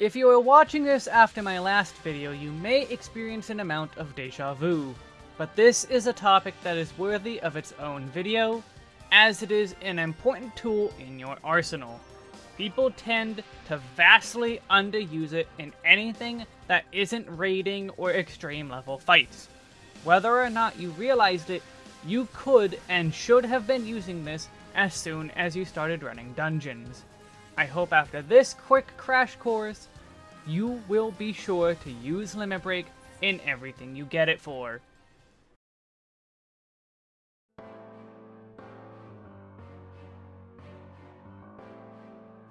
If you are watching this after my last video, you may experience an amount of deja vu, but this is a topic that is worthy of its own video, as it is an important tool in your arsenal. People tend to vastly underuse it in anything that isn't raiding or extreme level fights. Whether or not you realized it, you could and should have been using this as soon as you started running dungeons. I hope after this quick crash course, you will be sure to use Limit Break in everything you get it for.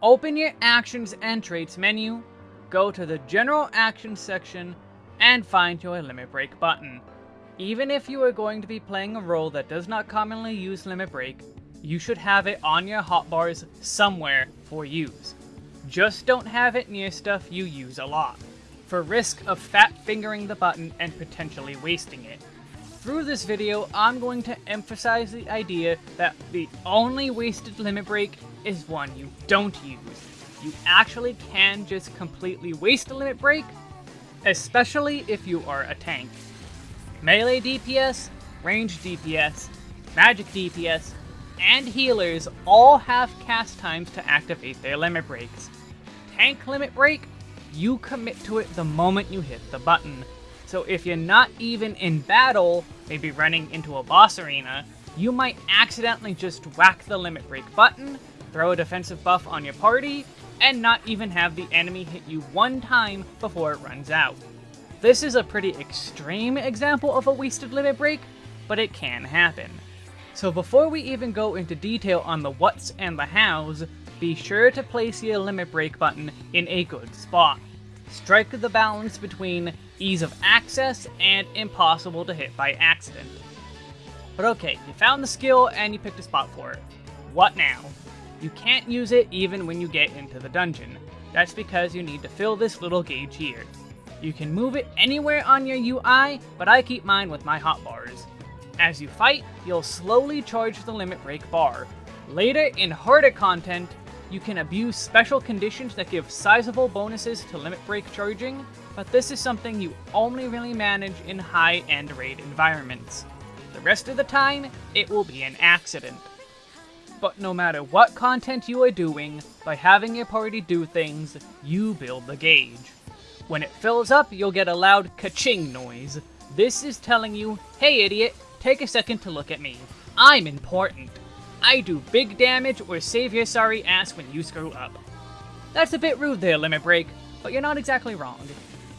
Open your Actions and Traits menu, go to the General Actions section, and find your Limit Break button. Even if you are going to be playing a role that does not commonly use Limit Break, you should have it on your hotbars somewhere for use. Just don't have it near stuff you use a lot, for risk of fat fingering the button and potentially wasting it. Through this video, I'm going to emphasize the idea that the only wasted limit break is one you don't use. You actually can just completely waste a limit break, especially if you are a tank. Melee DPS, range DPS, magic DPS, and healers all have cast times to activate their limit breaks. Tank limit break, you commit to it the moment you hit the button. So if you're not even in battle, maybe running into a boss arena, you might accidentally just whack the limit break button, throw a defensive buff on your party, and not even have the enemy hit you one time before it runs out. This is a pretty extreme example of a wasted limit break, but it can happen. So before we even go into detail on the whats and the hows, be sure to place your limit break button in a good spot. Strike the balance between ease of access and impossible to hit by accident. But okay, you found the skill and you picked a spot for it. What now? You can't use it even when you get into the dungeon. That's because you need to fill this little gauge here. You can move it anywhere on your UI, but I keep mine with my hotbars. As you fight, you'll slowly charge the limit break bar. Later, in harder content, you can abuse special conditions that give sizable bonuses to limit break charging, but this is something you only really manage in high-end raid environments. The rest of the time, it will be an accident. But no matter what content you are doing, by having your party do things, you build the gauge. When it fills up, you'll get a loud ka-ching noise. This is telling you, hey idiot, take a second to look at me. I'm important. I do big damage or save your sorry ass when you screw up. That's a bit rude there, Limit Break, but you're not exactly wrong.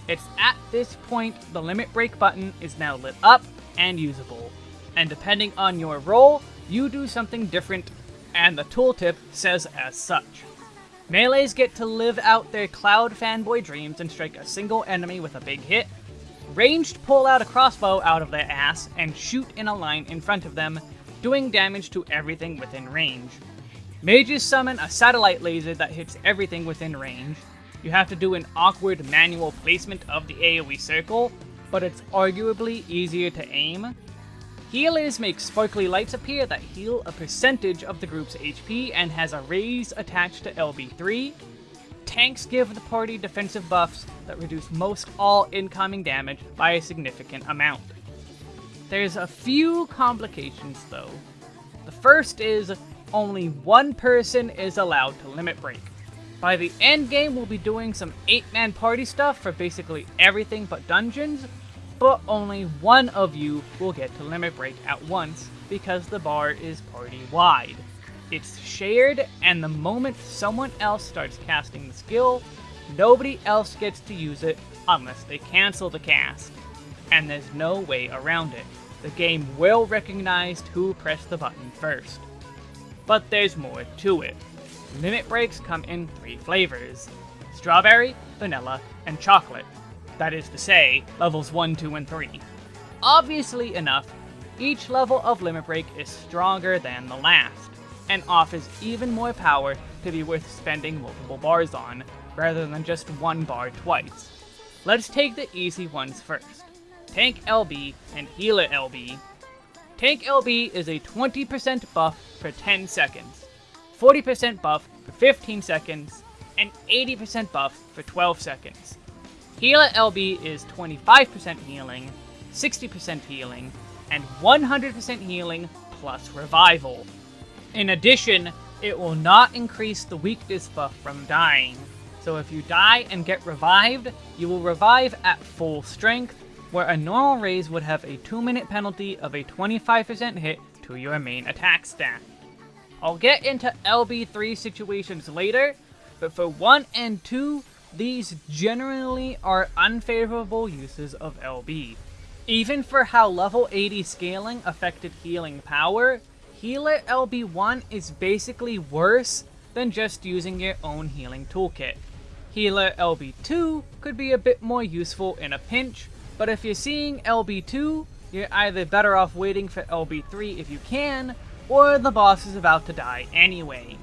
It's at this point the Limit Break button is now lit up and usable. And depending on your role, you do something different, and the tooltip says as such. Melees get to live out their Cloud fanboy dreams and strike a single enemy with a big hit, Ranged pull out a crossbow out of their ass and shoot in a line in front of them, doing damage to everything within range. Mages summon a satellite laser that hits everything within range. You have to do an awkward manual placement of the AoE circle, but it's arguably easier to aim. Healers make sparkly lights appear that heal a percentage of the group's HP and has a raise attached to LB3, tanks give the party defensive buffs that reduce most all incoming damage by a significant amount. There's a few complications though. The first is only one person is allowed to limit break. By the end game, we'll be doing some 8-man party stuff for basically everything but dungeons, but only one of you will get to limit break at once because the bar is party wide. It's shared, and the moment someone else starts casting the skill, nobody else gets to use it unless they cancel the cast. And there's no way around it. The game will recognize who pressed the button first. But there's more to it. Limit breaks come in three flavors. Strawberry, vanilla, and chocolate. That is to say, levels 1, 2, and 3. Obviously enough, each level of Limit Break is stronger than the last and offers even more power to be worth spending multiple bars on, rather than just one bar twice. Let's take the easy ones first. Tank LB and Healer LB. Tank LB is a 20% buff for 10 seconds, 40% buff for 15 seconds, and 80% buff for 12 seconds. Healer LB is 25% healing, 60% healing, and 100% healing plus revival. In addition, it will not increase the weakness buff from dying. So if you die and get revived, you will revive at full strength, where a normal raise would have a 2 minute penalty of a 25% hit to your main attack stat. I'll get into LB3 situations later, but for 1 and 2, these generally are unfavorable uses of LB. Even for how level 80 scaling affected healing power, Healer LB1 is basically worse than just using your own healing toolkit. Healer LB2 could be a bit more useful in a pinch, but if you're seeing LB2, you're either better off waiting for LB3 if you can, or the boss is about to die anyway.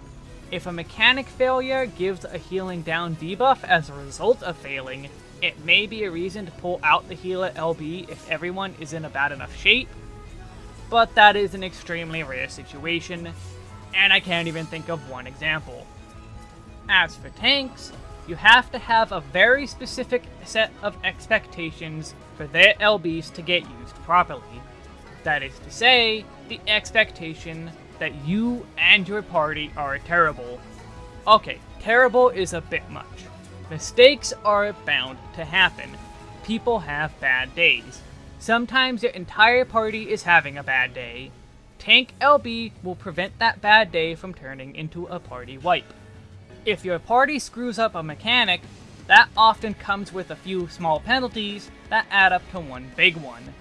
If a mechanic failure gives a healing down debuff as a result of failing, it may be a reason to pull out the healer LB if everyone is in a bad enough shape, but that is an extremely rare situation, and I can't even think of one example. As for tanks, you have to have a very specific set of expectations for their LBs to get used properly. That is to say, the expectation that you and your party are terrible. Okay, terrible is a bit much. Mistakes are bound to happen. People have bad days. Sometimes your entire party is having a bad day. Tank LB will prevent that bad day from turning into a party wipe. If your party screws up a mechanic, that often comes with a few small penalties that add up to one big one.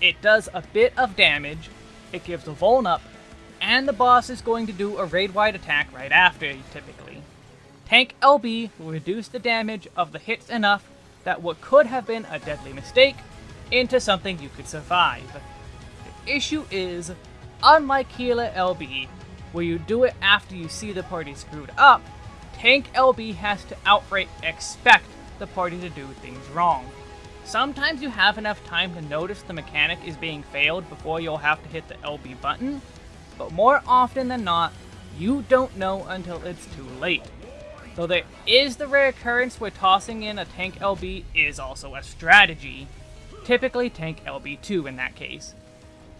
It does a bit of damage, it gives a vuln up, and the boss is going to do a raid-wide attack right after, typically. Tank LB will reduce the damage of the hits enough that what could have been a deadly mistake into something you could survive. The issue is, unlike Healer LB, where you do it after you see the party screwed up, Tank LB has to outright expect the party to do things wrong. Sometimes you have enough time to notice the mechanic is being failed before you'll have to hit the LB button, but more often than not, you don't know until it's too late. Though there is the rare occurrence where tossing in a tank LB is also a strategy, typically tank LB2 in that case.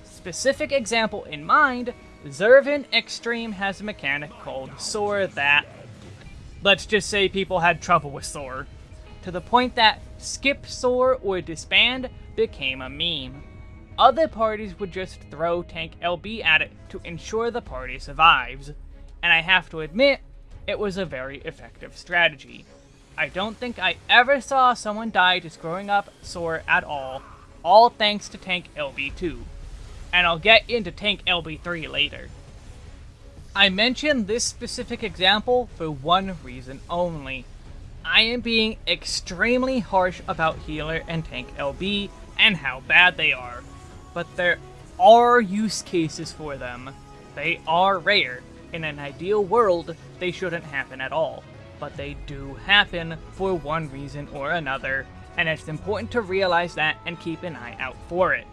Specific example in mind, Zurvan Extreme has a mechanic called Soar that... Let's just say people had trouble with Soar. To the point that skip Soar or disband became a meme. Other parties would just throw Tank LB at it to ensure the party survives, and I have to admit, it was a very effective strategy. I don't think I ever saw someone die just growing up Soar at all, all thanks to Tank LB2. And I'll get into Tank LB3 later. I mention this specific example for one reason only. I am being extremely harsh about Healer and Tank LB and how bad they are but there are use cases for them. They are rare. In an ideal world, they shouldn't happen at all. But they do happen for one reason or another, and it's important to realize that and keep an eye out for it.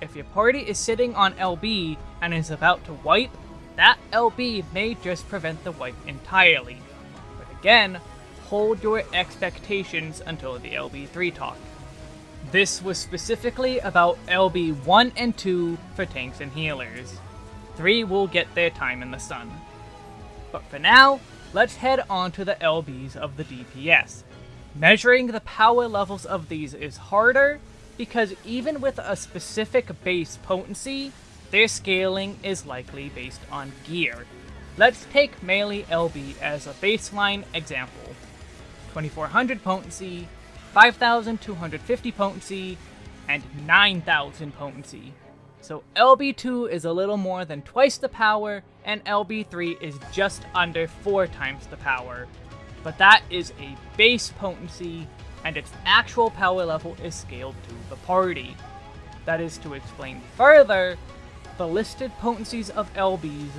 If your party is sitting on LB and is about to wipe, that LB may just prevent the wipe entirely. But again, hold your expectations until the LB3 talk. This was specifically about LB 1 and 2 for tanks and healers. 3 will get their time in the sun. But for now, let's head on to the LBs of the DPS. Measuring the power levels of these is harder, because even with a specific base potency, their scaling is likely based on gear. Let's take Melee LB as a baseline example. 2400 potency, 5,250 potency, and 9,000 potency. So LB2 is a little more than twice the power, and LB3 is just under 4 times the power. But that is a base potency, and its actual power level is scaled to the party. That is to explain further, the listed potencies of LBs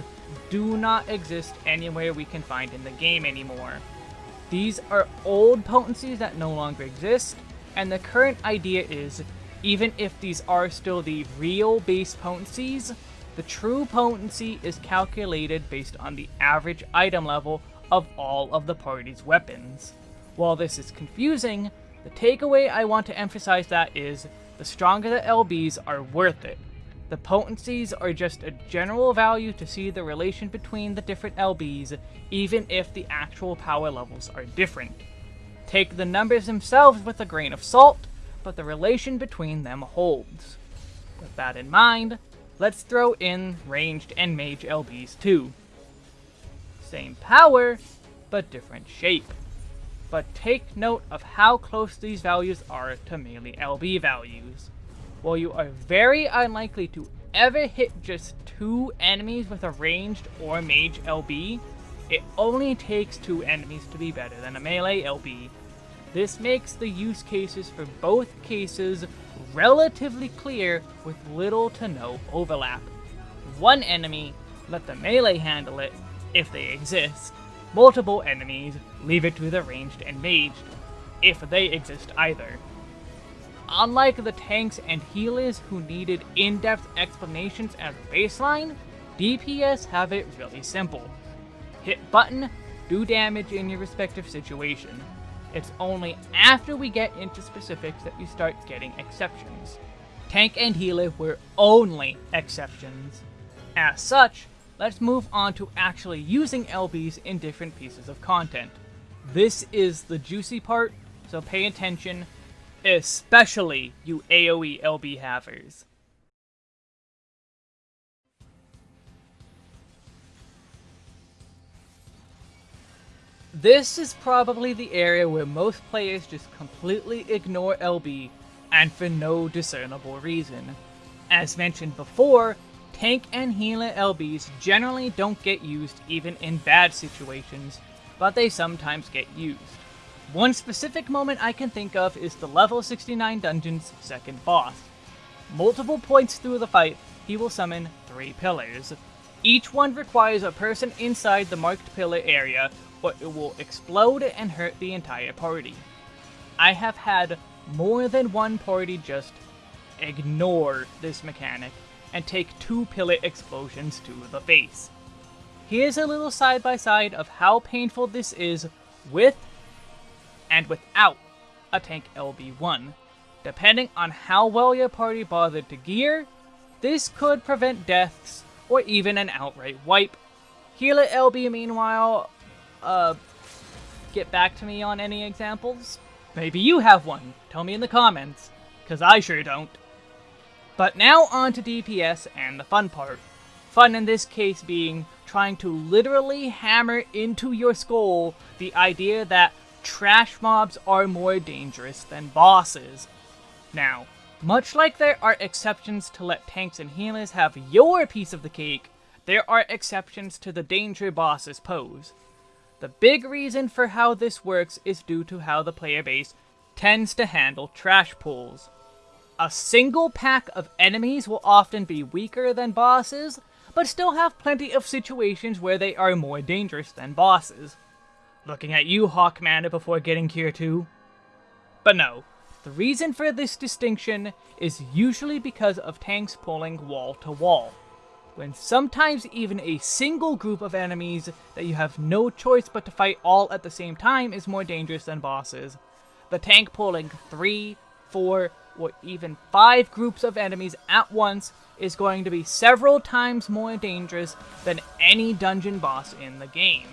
do not exist anywhere we can find in the game anymore. These are old potencies that no longer exist, and the current idea is, even if these are still the real base potencies, the true potency is calculated based on the average item level of all of the party's weapons. While this is confusing, the takeaway I want to emphasize that is, the stronger the LBs are worth it. The potencies are just a general value to see the relation between the different LBs, even if the actual power levels are different. Take the numbers themselves with a grain of salt, but the relation between them holds. With that in mind, let's throw in ranged and mage LBs too. Same power, but different shape. But take note of how close these values are to melee LB values. While you are very unlikely to ever hit just two enemies with a ranged or mage LB, it only takes two enemies to be better than a melee LB. This makes the use cases for both cases relatively clear with little to no overlap. One enemy, let the melee handle it, if they exist. Multiple enemies, leave it to the ranged and maged, if they exist either. Unlike the tanks and healers who needed in-depth explanations as baseline, DPS have it really simple. Hit button, do damage in your respective situation. It's only after we get into specifics that you start getting exceptions. Tank and healer were only exceptions. As such, let's move on to actually using LBs in different pieces of content. This is the juicy part, so pay attention, especially you AoE LB havers. This is probably the area where most players just completely ignore LB, and for no discernible reason. As mentioned before, tank and healer LBs generally don't get used even in bad situations, but they sometimes get used. One specific moment I can think of is the level 69 dungeon's second boss. Multiple points through the fight, he will summon three pillars. Each one requires a person inside the marked pillar area but it will explode and hurt the entire party. I have had more than one party just ignore this mechanic and take two pillar explosions to the face. Here's a little side-by-side -side of how painful this is with and without a tank LB1. Depending on how well your party bothered to gear, this could prevent deaths or even an outright wipe. Healer LB meanwhile uh, get back to me on any examples? Maybe you have one. Tell me in the comments, because I sure don't. But now on to DPS and the fun part. Fun in this case being trying to literally hammer into your skull the idea that trash mobs are more dangerous than bosses. Now, much like there are exceptions to let tanks and healers have your piece of the cake, there are exceptions to the danger bosses pose. The big reason for how this works is due to how the player base tends to handle trash pools. A single pack of enemies will often be weaker than bosses, but still have plenty of situations where they are more dangerous than bosses. Looking at you, Haukke Manor, before getting here too. But no, the reason for this distinction is usually because of tanks pulling wall to wall when sometimes even a single group of enemies that you have no choice but to fight all at the same time is more dangerous than bosses. The tank pulling 3, 4, or even 5 groups of enemies at once is going to be several times more dangerous than any dungeon boss in the game.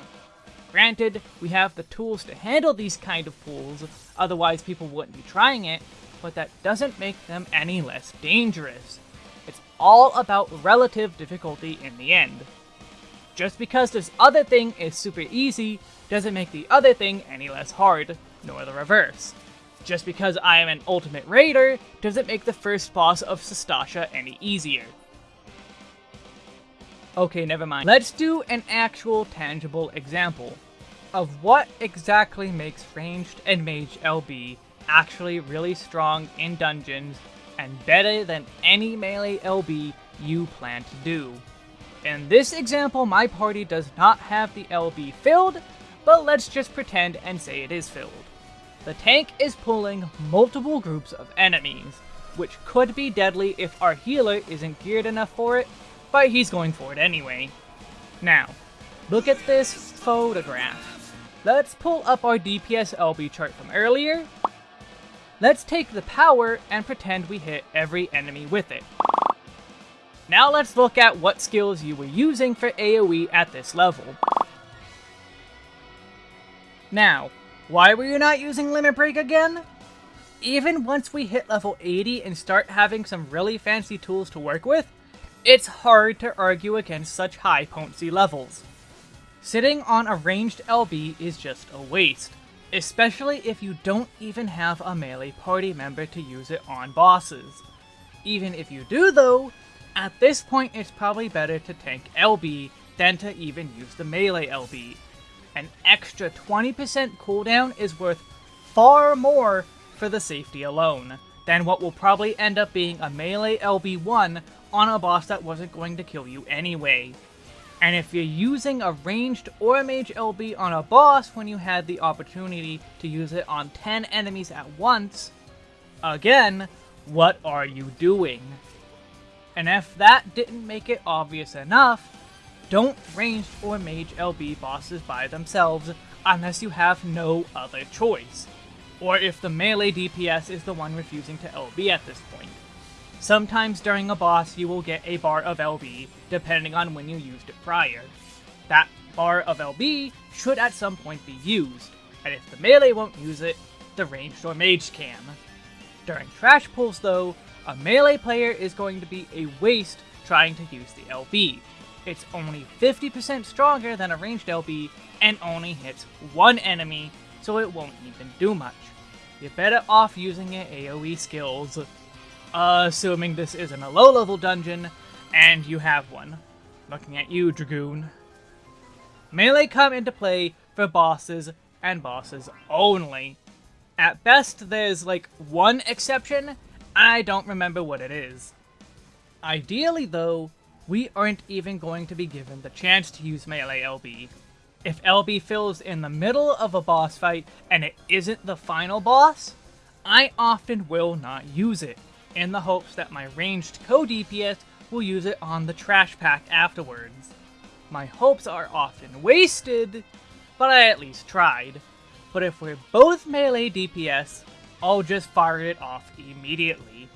Granted, we have the tools to handle these kind of pools, otherwise people wouldn't be trying it, but that doesn't make them any less dangerous It's all about relative difficulty in the end. Just because this other thing is super easy doesn't make the other thing any less hard, nor the reverse. Just because I am an ultimate raider doesn't make the first boss of Sastasha any easier. Okay, never mind. Let's do an actual tangible example of what exactly makes ranged and mage LB actually really strong in dungeons and better than any melee LB you plan to do. In this example, my party does not have the LB filled, but let's just pretend and say it is filled. The tank is pulling multiple groups of enemies, which could be deadly if our healer isn't geared enough for it, but he's going for it anyway. Now, Look at this photograph. Let's pull up our DPS LB chart from earlier. Let's take the power and pretend we hit every enemy with it. Now let's look at what skills you were using for AoE at this level. Now, why were you not using Limit Break again? Even once we hit level 80 and start having some really fancy tools to work with, it's hard to argue against such high potency levels. Sitting on a ranged LB is just a waste, especially if you don't even have a melee party member to use it on bosses. Even if you do though, at this point it's probably better to tank LB than to even use the melee LB. An extra 20% cooldown is worth far more for the safety alone than what will probably end up being a melee LB1 on a boss that wasn't going to kill you anyway. And if you're using a ranged or mage LB on a boss when you had the opportunity to use it on 10 enemies at once, again, what are you doing? And if that didn't make it obvious enough, don't ranged or mage LB bosses by themselves unless you have no other choice, or if the melee DPS is the one refusing to LB at this point. Sometimes during a boss you will get a bar of LB, depending on when you used it prior. That bar of LB should at some point be used, and if the melee won't use it, the ranged or mage can. During trash pulls though, a melee player is going to be a waste trying to use the LB. It's only 50% stronger than a ranged LB and only hits one enemy, so it won't even do much. You're better off using your AoE skills assuming this isn't a low-level dungeon, and you have one. Looking at you, Dragoon. Melee come into play for bosses, and bosses only. At best, there's like one exception, and I don't remember what it is. Ideally though, we aren't even going to be given the chance to use melee LB. If LB fills in the middle of a boss fight and it isn't the final boss, I often will not use it in the hopes that my ranged co-DPS will use it on the trash pack afterwards. My hopes are often wasted, but I at least tried. But if we're both melee DPS, I'll just fire it off immediately.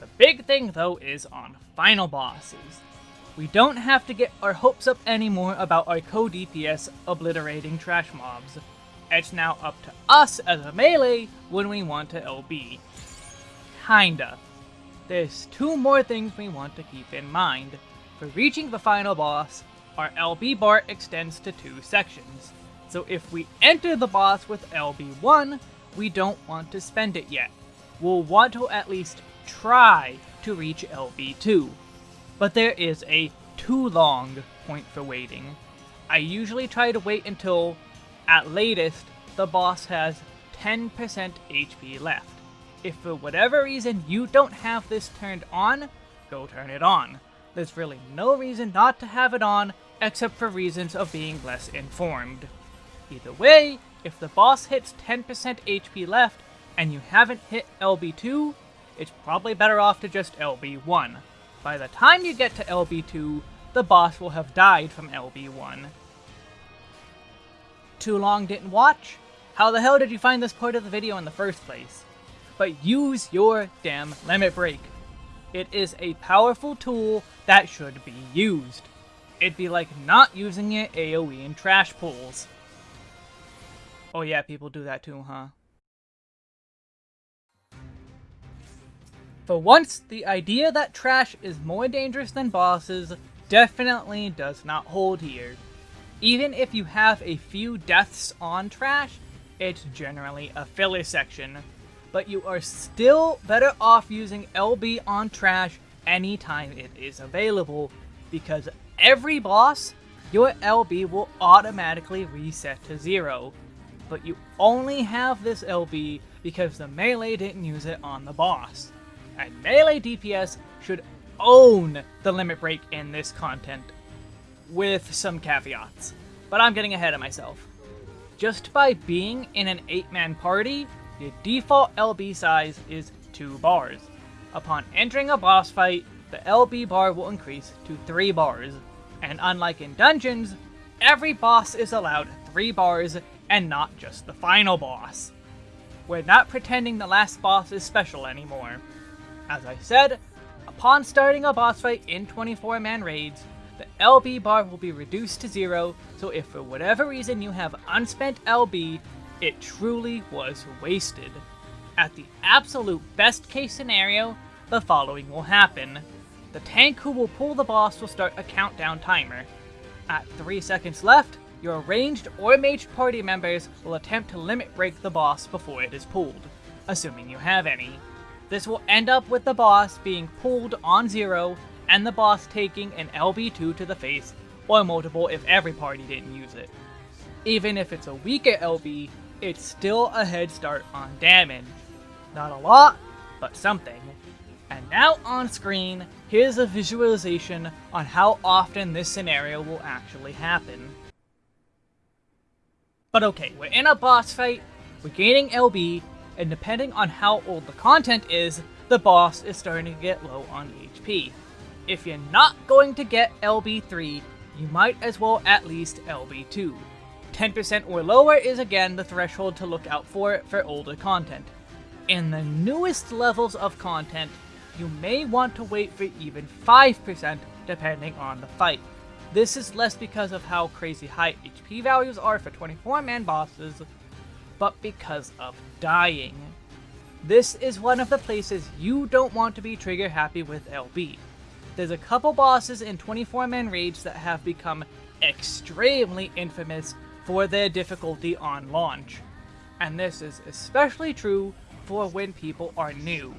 The big thing though is on final bosses. We don't have to get our hopes up anymore about our co-DPS obliterating trash mobs. It's now up to us as a melee when we want to LB. Kinda. There's two more things we want to keep in mind. For reaching the final boss, our LB bar extends to two sections. So if we enter the boss with LB1, we don't want to spend it yet. We'll want to at least try to reach LB2. But there is a too long point for waiting. I usually try to wait until, at latest, the boss has 10% HP left. If for whatever reason you don't have this turned on, go turn it on. There's really no reason not to have it on, except for reasons of being less informed. Either way, if the boss hits 10% HP left, and you haven't hit LB2, it's probably better off to just LB1. By the time you get to LB2, the boss will have died from LB1. Too long didn't watch? How the hell did you find this part of the video in the first place? But use your damn limit break. It is a powerful tool that should be used. It'd be like not using it AoE in trash pools. Oh yeah, people do that too, huh? For once, the idea that trash is more dangerous than bosses definitely does not hold here. Even if you have a few deaths on trash, it's generally a filler section, but you are still better off using LB on trash anytime it is available, because every boss, your LB will automatically reset to zero. But you only have this LB because the melee didn't use it on the boss. And melee DPS should own the limit break in this content, with some caveats. But I'm getting ahead of myself. Just by being in an 8-man party, the default LB size is 2 bars. Upon entering a boss fight, the LB bar will increase to 3 bars, and unlike in dungeons, every boss is allowed 3 bars and not just the final boss. We're not pretending the last boss is special anymore. As I said, upon starting a boss fight in 24-man raids, the LB bar will be reduced to zero, so if for whatever reason you have unspent LB, it truly was wasted. At the absolute best case scenario, the following will happen. The tank who will pull the boss will start a countdown timer. At 3 seconds left, your ranged or mage party members will attempt to limit break the boss before it is pulled, assuming you have any. This will end up with the boss being pulled on zero and the boss taking an LB2 to the face, or multiple if every party didn't use it. Even if it's a weaker LB, it's still a head start on damage. Not a lot, but something. And now on screen, here's a visualization on how often this scenario will actually happen. But okay, we're in a boss fight, we're gaining LB, and depending on how old the content is, the boss is starting to get low on HP. If you're not going to get LB3, you might as well at least LB2. 10% or lower is again the threshold to look out for for older content. In the newest levels of content, you may want to wait for even 5% depending on the fight. This is less because of how crazy high HP values are for 24-man bosses, but because of dying. This is one of the places you don't want to be trigger happy with LB. There's a couple bosses in 24-man raids that have become extremely infamous for their difficulty on launch. And this is especially true for when people are new.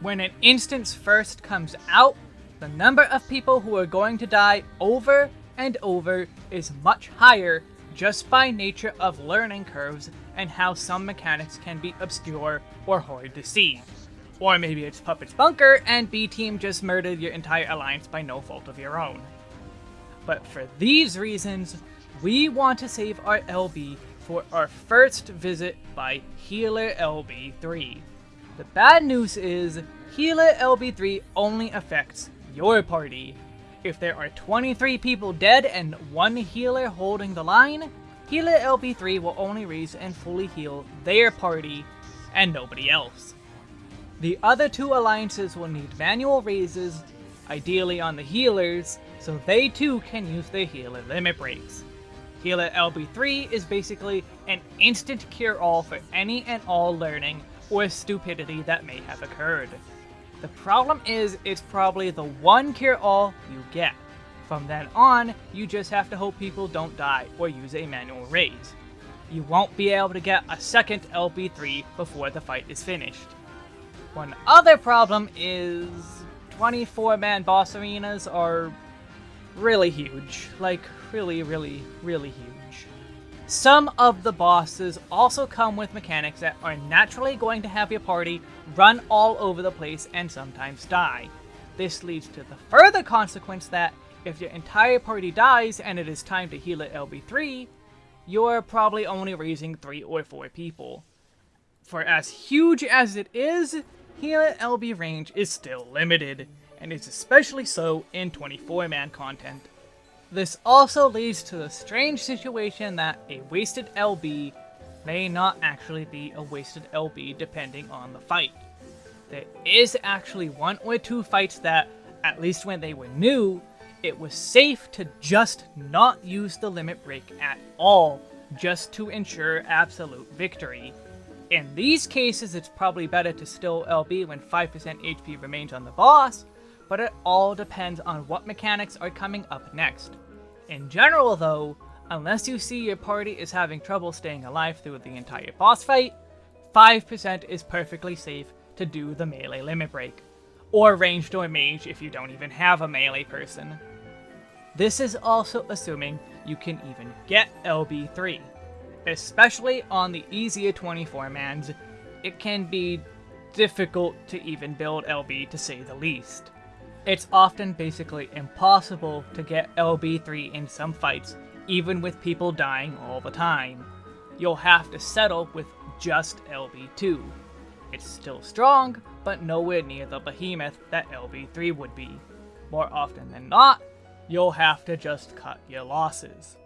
When an instance first comes out, the number of people who are going to die over and over is much higher just by nature of learning curves and how some mechanics can be obscure or hard to see. Or maybe it's Puppet's Bunker and B-Team just murdered your entire alliance by no fault of your own. But for these reasons, we want to save our LB for our first visit by Healer LB3. The bad news is, Healer LB3 only affects your party. If there are 23 people dead and one healer holding the line, Healer LB3 will only raise and fully heal their party and nobody else. The other two alliances will need manual raises, ideally on the healers, so they too can use their healer limit breaks. Healer LB3 is basically an instant cure-all for any and all learning or stupidity that may have occurred. The problem is, it's probably the one cure-all you get. From then on, you just have to hope people don't die or use a manual raise. You won't be able to get a second LB3 before the fight is finished. One other problem is 24-man boss arenas are really huge. Like, really, really, really huge. Some of the bosses also come with mechanics that are naturally going to have your party run all over the place and sometimes die. This leads to the further consequence that if your entire party dies and it is time to heal at LB3, you're probably only raising 3 or 4 people. For as huge as it is, Healer LB range is still limited, and is especially so in 24-man content. This also leads to the strange situation that a wasted LB may not actually be a wasted LB depending on the fight. There is actually one or two fights that, at least when they were new, it was safe to just not use the limit break at all, just to ensure absolute victory. In these cases, it's probably better to still LB when 5% HP remains on the boss, but it all depends on what mechanics are coming up next. In general though, unless you see your party is having trouble staying alive through the entire boss fight, 5% is perfectly safe to do the melee limit break. Or ranged or mage if you don't even have a melee person. This is also assuming you can even get LB3 especially on the easier 24-mans, it can be difficult to even build LB to say the least. It's often basically impossible to get LB3 in some fights, even with people dying all the time. You'll have to settle with just LB2. It's still strong, but nowhere near the behemoth that LB3 would be. More often than not, you'll have to just cut your losses.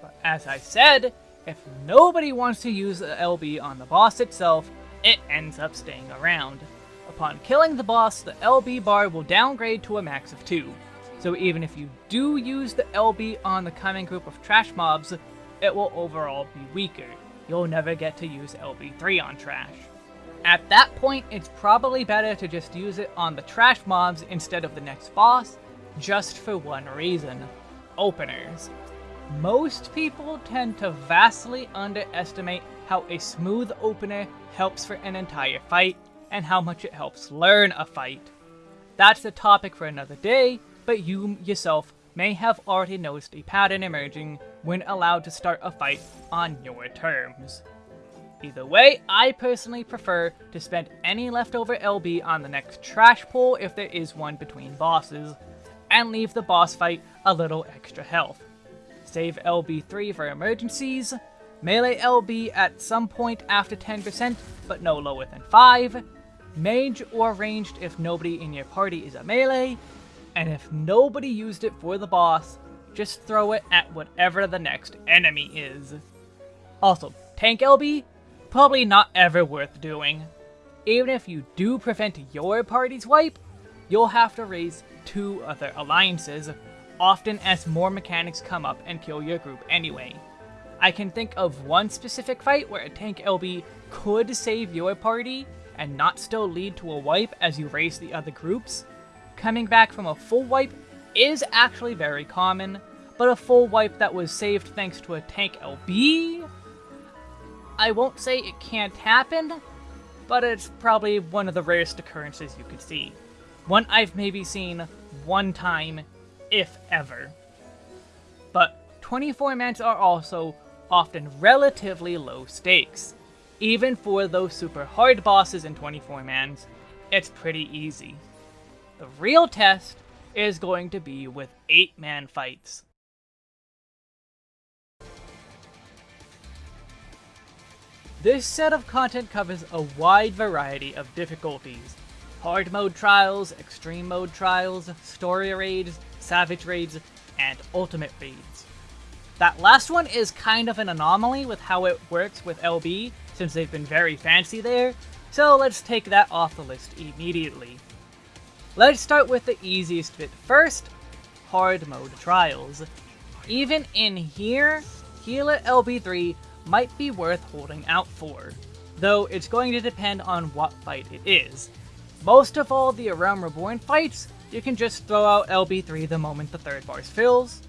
But as I said, if nobody wants to use the LB on the boss itself, it ends up staying around. Upon killing the boss, the LB bar will downgrade to a max of 2. So even if you do use the LB on the coming group of trash mobs, it will overall be weaker. You'll never get to use LB3 on trash. At that point, it's probably better to just use it on the trash mobs instead of the next boss, just for one reason. Openers. Most people tend to vastly underestimate how a smooth opener helps for an entire fight, and how much it helps learn a fight. That's a topic for another day, but you yourself may have already noticed a pattern emerging when allowed to start a fight on your terms. Either way, I personally prefer to spend any leftover LB on the next trash pull if there is one between bosses, and leave the boss fight a little extra health. Save LB3 for emergencies, melee LB at some point after 10%, but no lower than 5, mage or ranged if nobody in your party is a melee, and if nobody used it for the boss, just throw it at whatever the next enemy is. Also, tank LB, probably not ever worth doing. Even if you do prevent your party's wipe, you'll have to raise two other alliances, often as more mechanics come up and kill your group anyway. I can think of one specific fight where a tank LB could save your party and not still lead to a wipe as you race the other groups, coming back from a full wipe is actually very common, but a full wipe that was saved thanks to a tank LB? I won't say it can't happen, but it's probably one of the rarest occurrences you could see. One I've maybe seen one time, if ever. But 24 mans are also often relatively low stakes. Even for those super hard bosses in 24 mans, it's pretty easy. The real test is going to be with 8-man fights. This set of content covers a wide variety of difficulties. Hard mode trials, extreme mode trials, story raids, savage raids, and ultimate raids. That last one is kind of an anomaly with how it works with LB, since they've been very fancy there, so let's take that off the list immediately. Let's start with the easiest bit first, hard mode trials. Even in here, Healer LB3 might be worth holding out for, though it's going to depend on what fight it is. Most of all the Realm Reborn fights, you can just throw out LB3 the moment the third bar fills,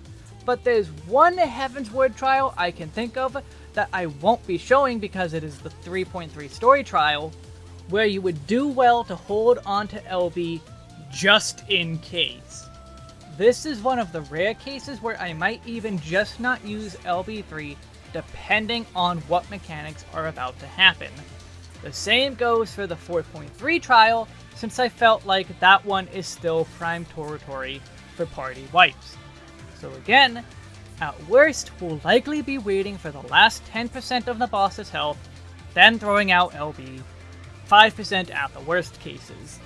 but there's one Heavensward trial I can think of that I won't be showing because it is the 3.3 story trial, where you would do well to hold on to LB just in case. This is one of the rare cases where I might even just not use LB3 depending on what mechanics are about to happen. The same goes for the 4.3 trial, since I felt like that one is still prime territory for party wipes. So again, at worst, we'll likely be waiting for the last 10% of the boss's health, then throwing out LB, 5% at the worst cases.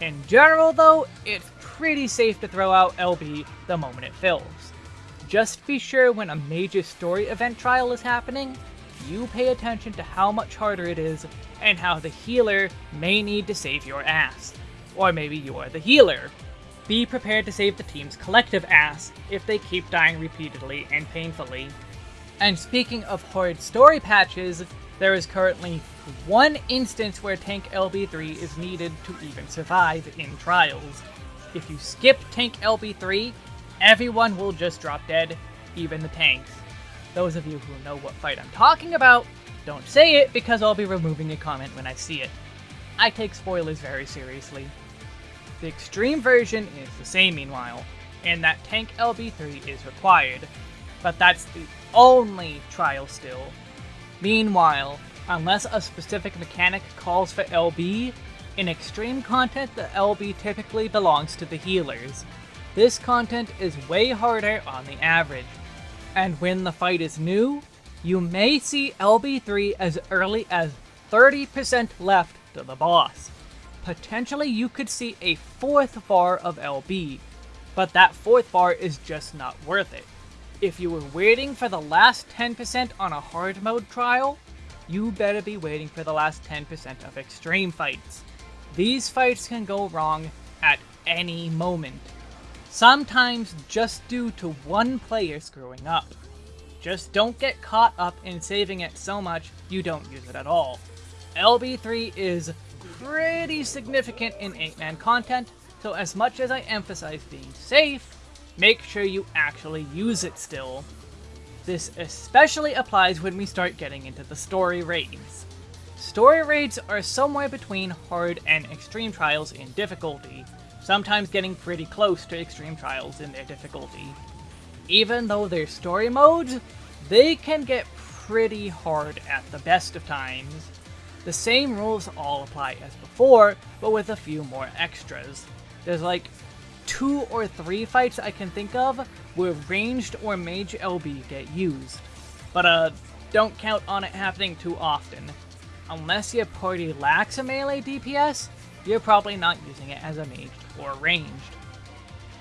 In general though, it's pretty safe to throw out LB the moment it fills. Just be sure when a major story event trial is happening, you pay attention to how much harder it is and how the healer may need to save your ass. Or maybe you are the healer. Be prepared to save the team's collective ass if they keep dying repeatedly and painfully. And speaking of hard story patches, there is currently one instance where Tank LB3 is needed to even survive in Trials. If you skip Tank LB3, everyone will just drop dead, even the tanks. Those of you who know what fight I'm talking about, don't say it because I'll be removing a comment when I see it. I take spoilers very seriously. The extreme version is the same meanwhile, and that Tank LB3 is required, but that's the only trial still. Meanwhile, unless a specific mechanic calls for LB, in extreme content the LB typically belongs to the healers. This content is way harder on the average, and when the fight is new, you may see LB3 as early as 30% left to the boss. Potentially you could see a fourth bar of LB, but that fourth bar is just not worth it. If you were waiting for the last 10% on a hard mode trial, you better be waiting for the last 10% of extreme fights. These fights can go wrong at any moment. Sometimes just due to one player screwing up. Just don't get caught up in saving it so much you don't use it at all. LB3 is pretty significant in 8-man content, so as much as I emphasize being safe, make sure you actually use it still. This especially applies when we start getting into the story raids. Story raids are somewhere between hard and extreme trials in difficulty, sometimes getting pretty close to extreme trials in their difficulty even though they're story modes, they can get pretty hard at the best of times. The same rules all apply as before, but with a few more extras. There's like two or three fights I can think of where ranged or mage LB get used. But uh, don't count on it happening too often. Unless your party lacks a melee DPS, you're probably not using it as a mage or ranged.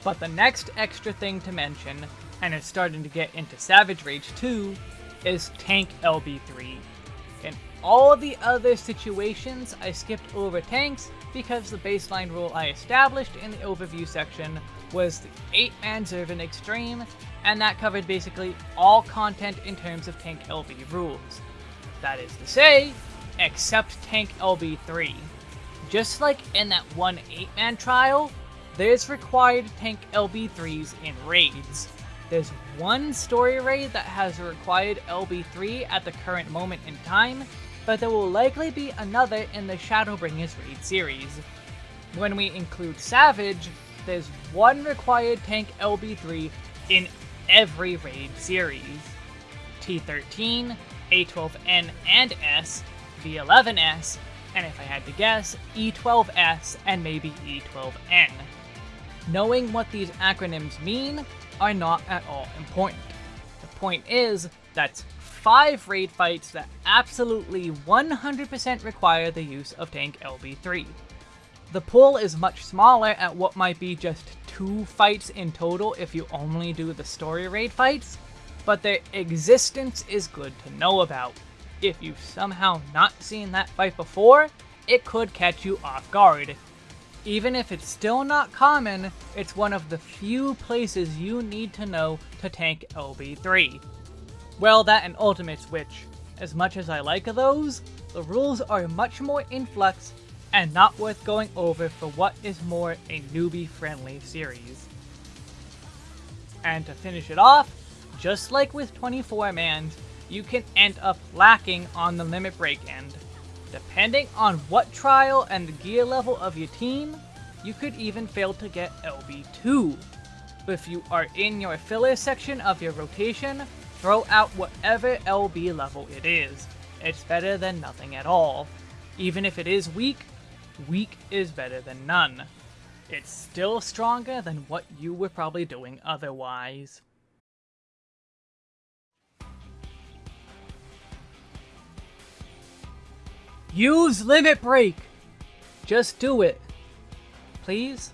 But the next extra thing to mention and it's starting to get into Savage Rage 2, is Tank LB3. In all the other situations, I skipped over tanks because the baseline rule I established in the overview section was the 8-man Zurvan Extreme, and that covered basically all content in terms of Tank LB rules. That is to say, except Tank LB3. Just like in that one 8-man trial, there's required Tank LB3s in raids, there's one story raid that has a required LB3 at the current moment in time, but there will likely be another in the Shadowbringers raid series. When we include Savage, there's one required tank LB3 in every raid series. T13, A12N and S, V11S, and if I had to guess, E12S and maybe E12N. Knowing what these acronyms mean are not at all important. The point is, that 5 raid fights that absolutely 100% require the use of Tank LB3. The pool is much smaller at what might be just 2 fights in total if you only do the story raid fights, but their existence is good to know about. If you've somehow not seen that fight before, it could catch you off guard, even if it's still not common, it's one of the few places you need to know to tank LB3. Well, that and Ultimates, which, as much as I like those, the rules are much more in flux and not worth going over for what is more a newbie-friendly series. And to finish it off, just like with 24-mans, you can end up lacking on the limit break end. Depending on what trial and the gear level of your team, you could even fail to get LB2. If you are in your filler section of your rotation, throw out whatever LB level it is. It's better than nothing at all. Even if it is weak, weak is better than none. It's still stronger than what you were probably doing otherwise. Use Limit Break! Just do it. Please?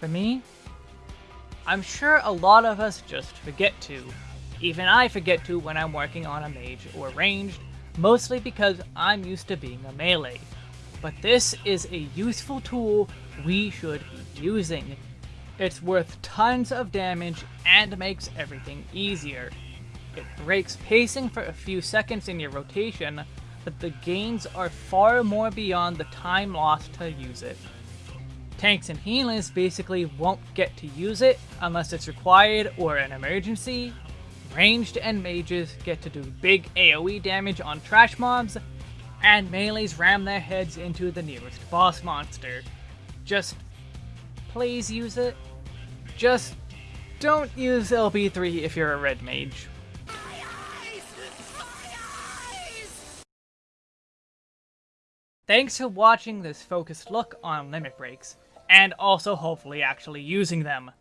For me? I'm sure a lot of us just forget to. Even I forget to when I'm working on a mage or ranged, mostly because I'm used to being a melee. But this is a useful tool we should be using. It's worth tons of damage and makes everything easier. It breaks pacing for a few seconds in your rotation, but the gains are far more beyond the time lost to use it. Tanks and healers basically won't get to use it unless it's required or an emergency. Ranged and mages get to do big AoE damage on trash mobs, and melees ram their heads into the nearest boss monster. Just please use it. Just don't use LB3 if you're a red mage. Thanks for watching this focused look on limit breaks, and also hopefully actually using them.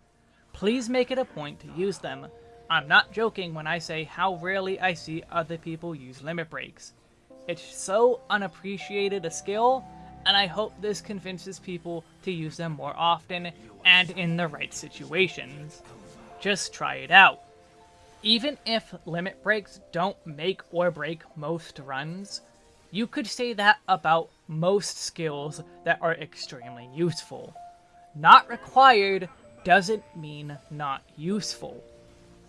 Please make it a point to use them. I'm not joking when I say how rarely I see other people use limit breaks. It's so unappreciated a skill, and I hope this convinces people to use them more often and in the right situations. Just try it out. even if limit breaks don't make or break most runs, you could say that about most skills that are extremely useful. Not required doesn't mean not useful.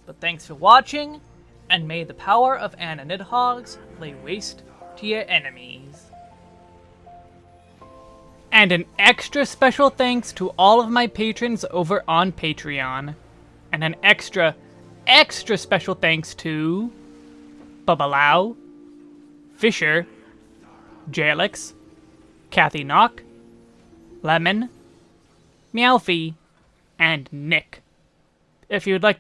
But thanks for watching, and may the power of Anna Nidhogg's lay waste to your enemies. And an extra special thanks to all of my patrons over on Patreon. And an extra, extra special thanks to Babalau, Fisher, Jalix, Kathy Knock, Lemon, Meowfie, and Nick. If you'd like